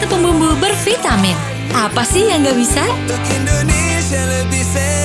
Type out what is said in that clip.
satu pembumbu bervitamin. Apa sih yang gak bisa? Untuk Indonesia lebih sehat.